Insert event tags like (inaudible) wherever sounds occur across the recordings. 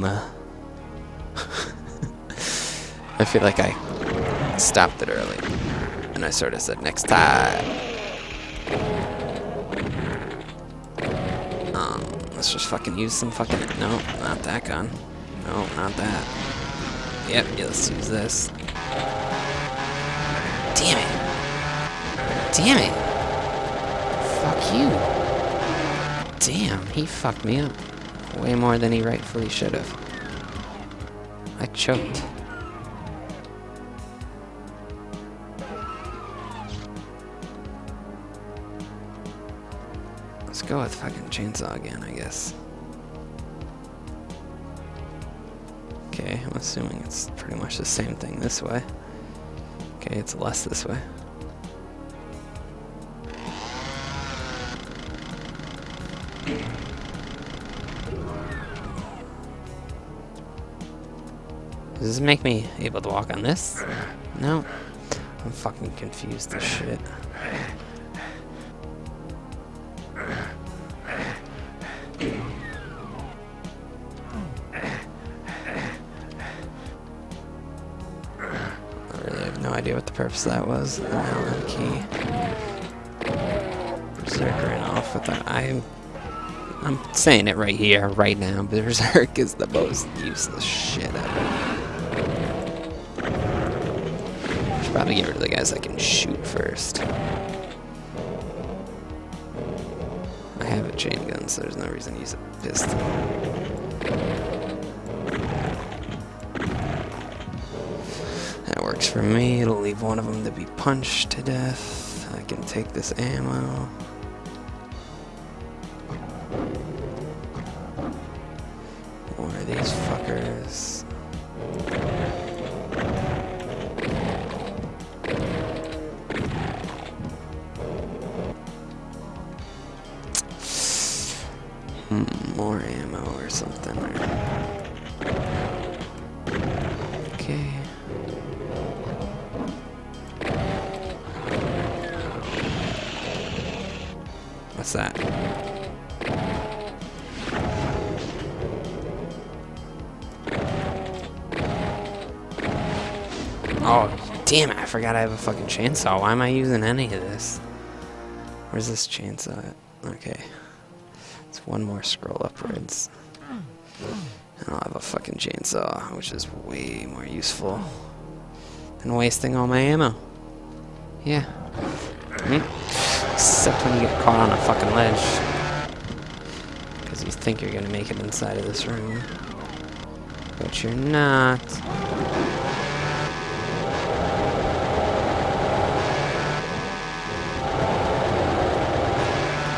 boom. (laughs) I feel like I stopped it early. And I sort of said, next time. Um, let's just fucking use some fucking... No, not that gun. No, not that. Yep, yeah, let's use this. Damn it. Damn it. Fuck you. Damn, he fucked me up. Way more than he rightfully should have. I choked. Let's go with fucking chainsaw again, I guess. Okay, I'm assuming it's pretty much the same thing this way. Okay, it's less this way. Does this make me able to walk on this? No. I'm fucking confused as shit. I really have no idea what the purpose of that was. The Allen key. Berserk ran off with that. I'm I'm saying it right here, right now. Berserk is the most useless shit ever. Probably get rid of the guys I can shoot first. I have a chain gun, so there's no reason to use a pistol. That works for me. It'll leave one of them to be punched to death. I can take this ammo. More of these fuckers. Okay. What's that? Oh, damn it, I forgot I have a fucking chainsaw. Why am I using any of this? Where's this chainsaw at? Okay. It's one more scroll upwards. And I'll have a fucking chainsaw, which is way more useful than wasting all my ammo. Yeah. Hmm. Except when you get caught on a fucking ledge. Because you think you're gonna make it inside of this room. But you're not.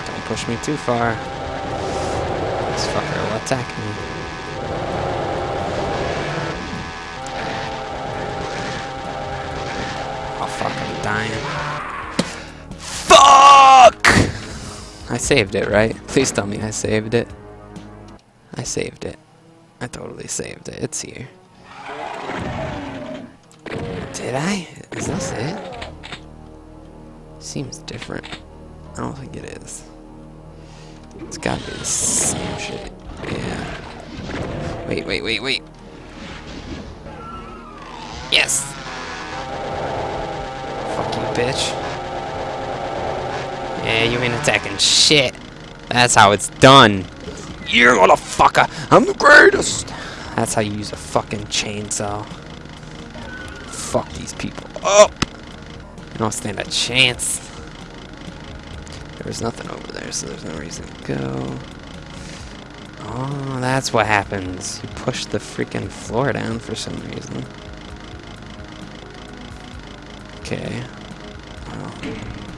Don't push me too far. This fucker will attack me. Oh fuck, I'm dying. Fuck! I saved it, right? Please tell me I saved it. I saved it. I totally saved it. It's here. Did I? Is this it? Seems different. I don't think it is. It's gotta be the same shit. Yeah. Wait, wait, wait, wait. Yes! Fuck you, bitch. Yeah, you ain't attacking shit. That's how it's done. You motherfucker! I'm the greatest! That's how you use a fucking chainsaw. Fuck these people up! You don't stand a chance. There's nothing over there, so there's no reason to go. Oh, that's what happens. You push the freaking floor down for some reason. Okay. Well,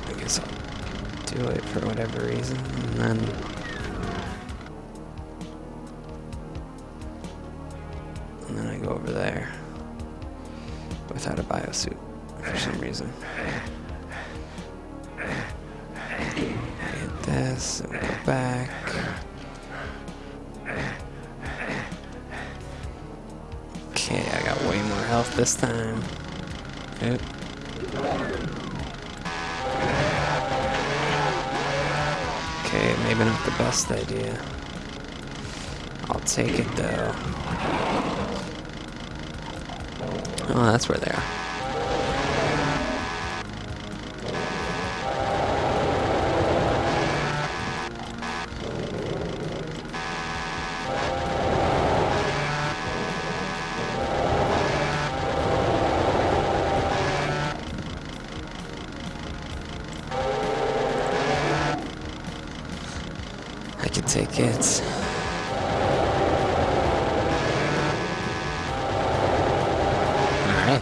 I guess I'll do it for whatever reason, and then... And then I go over there. Without a biosuit, for some reason. Get this, and go back. Okay, I got way more health this time. Oop. Okay, maybe not the best idea. I'll take it though. Oh, that's where they are.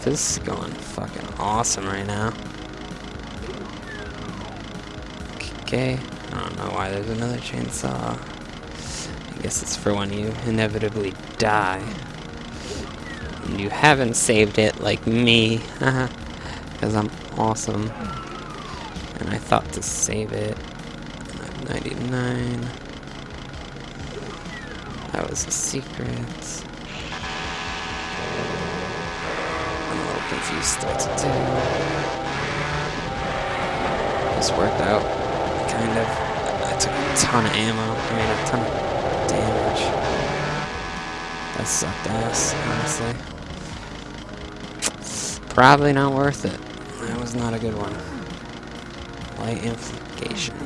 This is going fucking awesome right now. Okay, I don't know why there's another chainsaw. I guess it's for when you inevitably die. And you haven't saved it like me, because I'm awesome. And I thought to save it. 99. That was a secret. Little confused what to do. This worked out, kind of. I took a ton of ammo, I mean a ton of damage. That sucked ass, honestly. Probably not worth it. That was not a good one. Light amplification.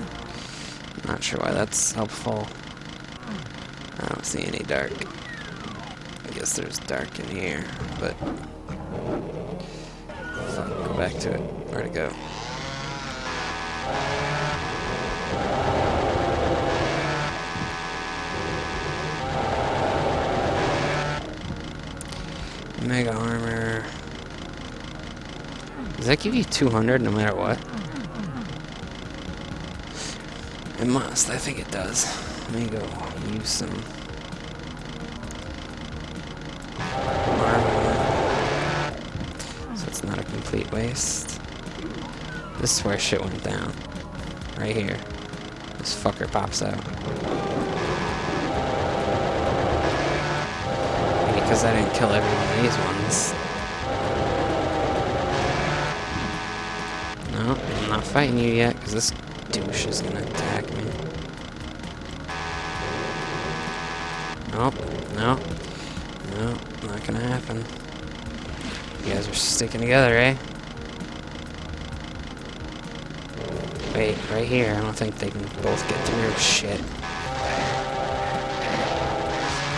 Not sure why that's helpful. I don't see any dark. I guess there's dark in here, but... Go back to it. Where'd it go? Mega armor. Does that give you 200 no matter what? It must. I think it does. Let me go use some complete waste. This is where shit went down. Right here. This fucker pops out. Because I didn't kill every one of these ones. No, I'm not fighting you yet, because this douche is gonna attack me. Nope, no, no, not gonna happen. You guys are sticking together, eh? Wait, right here, I don't think they can both get through. Shit.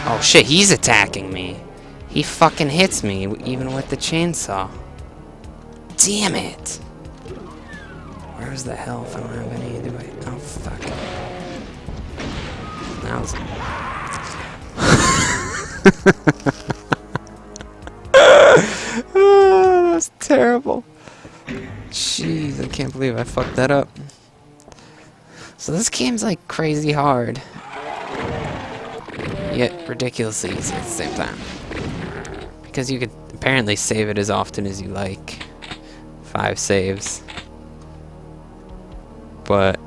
Oh shit, he's attacking me. He fucking hits me, even with the chainsaw. Damn it! Where's the health? I don't have any, do I? Oh, fuck. That was... (laughs) terrible. Jeez, I can't believe I fucked that up. So this game's like crazy hard. Yet ridiculously easy at the same time. Because you could apparently save it as often as you like. Five saves. But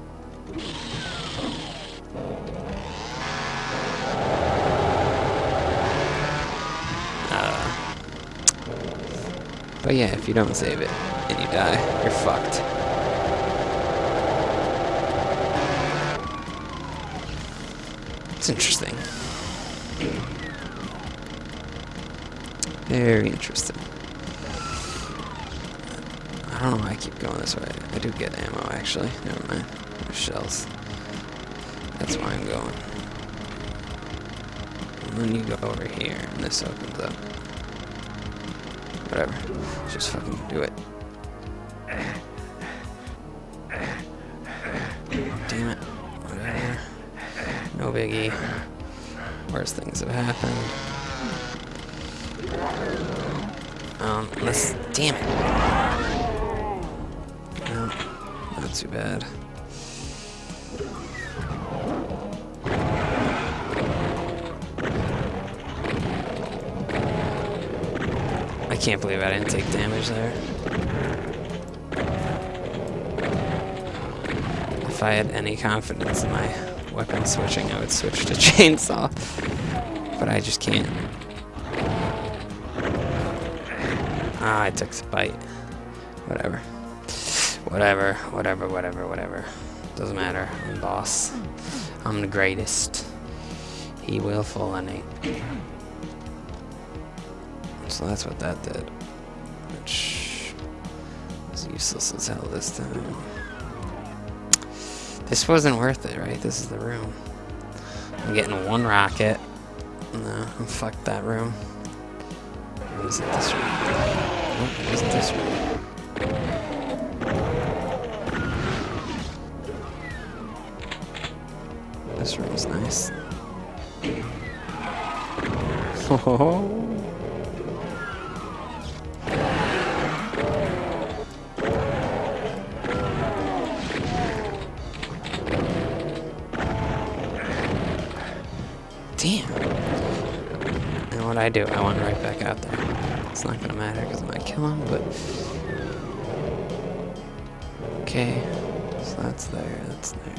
But yeah, if you don't save it and you die, you're fucked. It's interesting. Very interesting. I don't know why I keep going this way. I do get ammo, actually. Never mind. Shells. That's why I'm going. And then you go over here, and this opens up. Whatever. Just fucking do it. Damn it. Whatever. No biggie. Worst things have happened. Um, let's... Damn it. No, not too bad. Can't believe I didn't take damage there. If I had any confidence in my weapon switching, I would switch to (laughs) chainsaw. But I just can't. Ah, I took a bite. Whatever. Whatever, whatever, whatever, whatever. Doesn't matter. I'm boss. I'm the greatest. He will it. So that's what that did. Which is useless as hell this time. This wasn't worth it, right? This is the room. I'm getting one rocket. No, fuck that room. Or is it this oh, room? Nope, it this room? This room's nice. (laughs) Oh. Damn. And what I do, I went right back out there. It's not gonna matter because I might kill him, but. Okay. So that's there, that's there.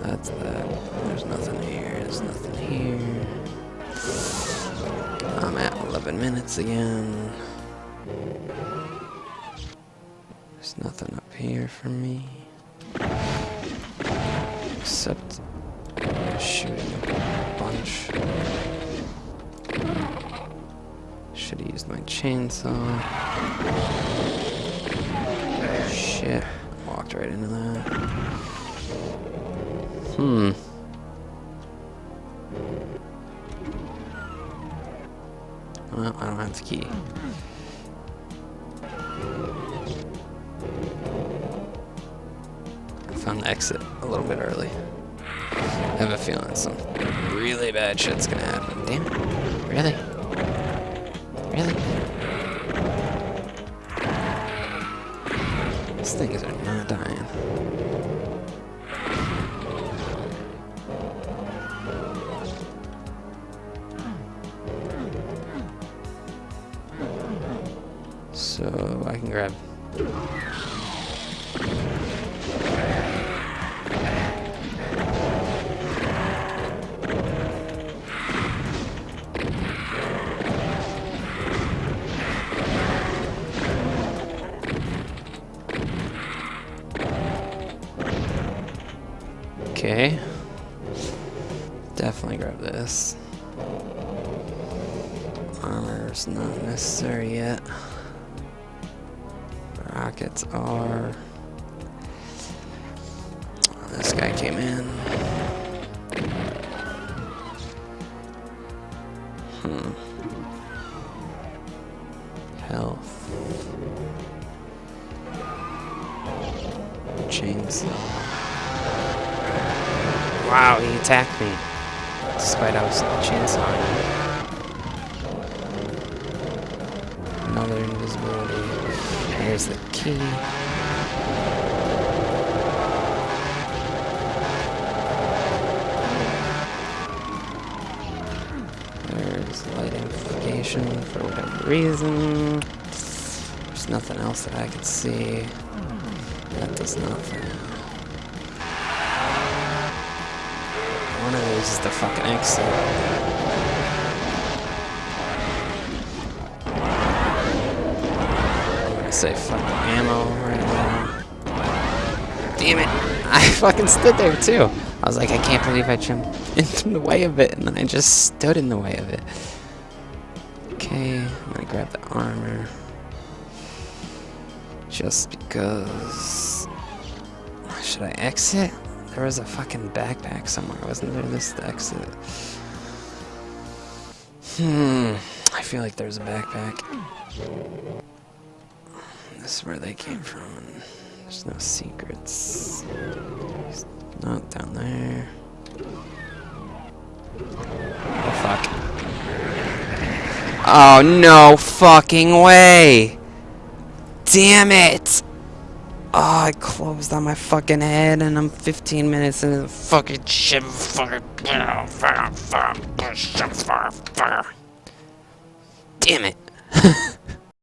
That's that. There's nothing here, there's nothing here. I'm at 11 minutes again. There's nothing up here for me. Except shooting a bunch. Should have used my chainsaw. Shit. Walked right into that. Hmm. Well, I don't have the key. I found the exit a little bit early. I have a feeling some really bad shit's gonna happen. Damn it. Really? Really? These things are not dying. So I can grab Okay. Definitely grab this. Armor's not necessary yet. Rockets are. This guy came in. Hmm. Health. Chainsaw. Wow, he attacked me. Despite I was chainsawing him. Another invisibility. Here's the key. There's light amplification for whatever reason. There's nothing else that I can see. That does nothing. Is the fucking gonna say fucking ammo right now. Damn it! (laughs) I fucking stood there too. I was like, I can't believe I jumped (laughs) in the way of it, and then I just stood in the way of it. Okay, I'm gonna grab the armor. Just because. Should I exit? There was a fucking backpack somewhere, wasn't there? This the exit. Hmm. I feel like there's a backpack. This is where they came from. There's no secrets. Not down there. Oh fuck. Oh no fucking way! Damn it! Oh, I closed on my fucking head and I'm 15 minutes into the fucking shit. Fucking. Damn it. (laughs)